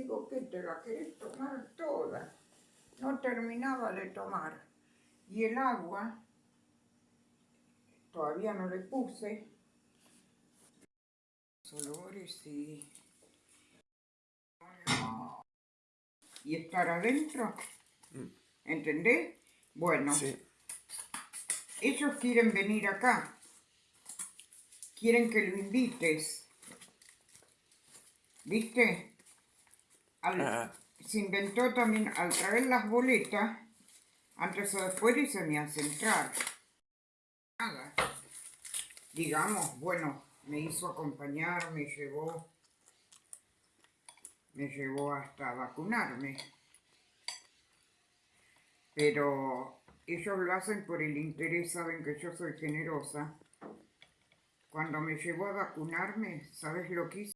Digo, ¿qué te la querés tomar toda? No terminaba de tomar. Y el agua, todavía no le puse. Olores y... Y estar adentro. ¿Entendés? Bueno, Sí. ellos quieren venir acá. Quieren que lo invites. ¿Viste? Al- Ah. Se inventó también al traer las boletas, antes o después y se me hace entrar. Nada. Digamos, bueno, me hizo acompañar, me llevó, me llevó hasta vacunarme. Pero ellos lo hacen por el interés, saben que yo soy generosa. Cuando me llevó a vacunarme, ¿sabes lo que hizo?